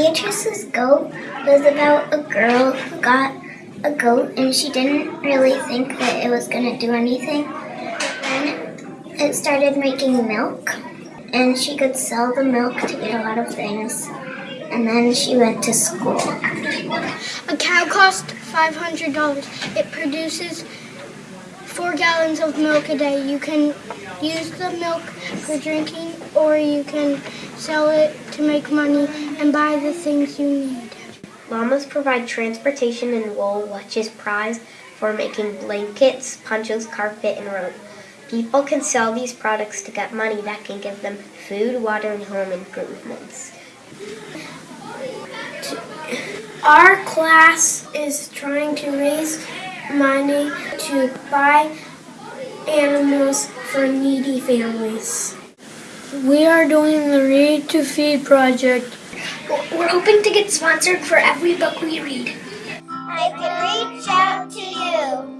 Beatrice's goat was about a girl who got a goat and she didn't really think that it was going to do anything. Then it started making milk and she could sell the milk to get a lot of things. And then she went to school. A cow costs $500. It produces four gallons of milk a day. You can use the milk for drinking or you can sell it to make money and buy the things you need. Llamas provide transportation and wool, which is prized for making blankets, ponchos, carpet, and rope. People can sell these products to get money that can give them food, water, and home improvements. Our class is trying to raise money to buy animals for needy families. We are doing the Read to Feed project. We're hoping to get sponsored for every book we read. I can reach out to you with my